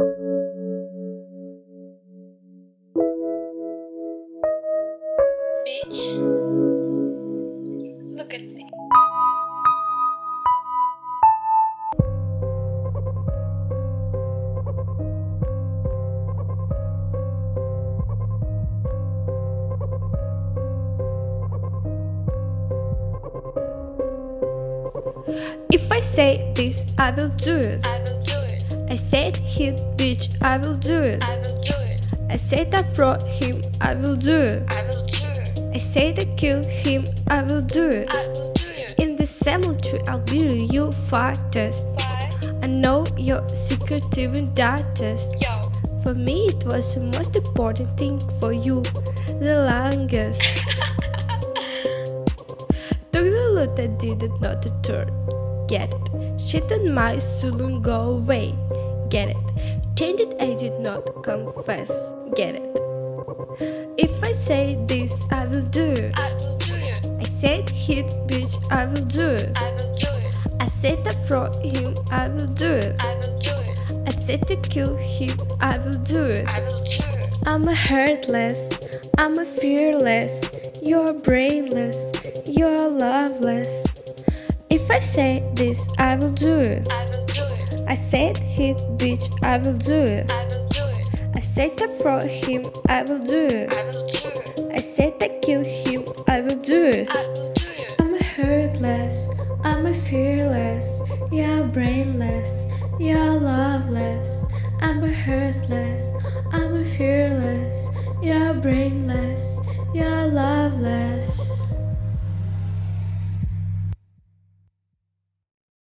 Bitch. Look at me. If I say this, I will do it. I will do it. I said hit bitch, I will do it. I will do it. I said I fraud him, I will do it. I will do it. I said I kill him, I will do it. I will do it. In the cemetery, I'll be you. Why? I know your secret even darkest. Yo. For me, it was the most important thing for you, the longest. Took the loot I did not return. Get it. Shit on my soul go away. Get it. Change it I did not confess. Get it. If I say this, I will do it. I will do it. I said hit bitch, I will do it. I will do it. I said I fraud him, I will do it. I will do it. I said to kill him, I will do it. I will do it. I'm a heartless, I'm a fearless, you're brainless, you're loveless. I say this, I will do it. I will do it. I said hit bitch, I will do it. I will do it. I said I fraud him, I will do it. I will do it. I said I kill him, I will do it. I will do it. I'm a heartless, I'm a fearless, you're brainless, you're loveless. I'm a heartless, I'm a fearless, you're brainless, you're loveless.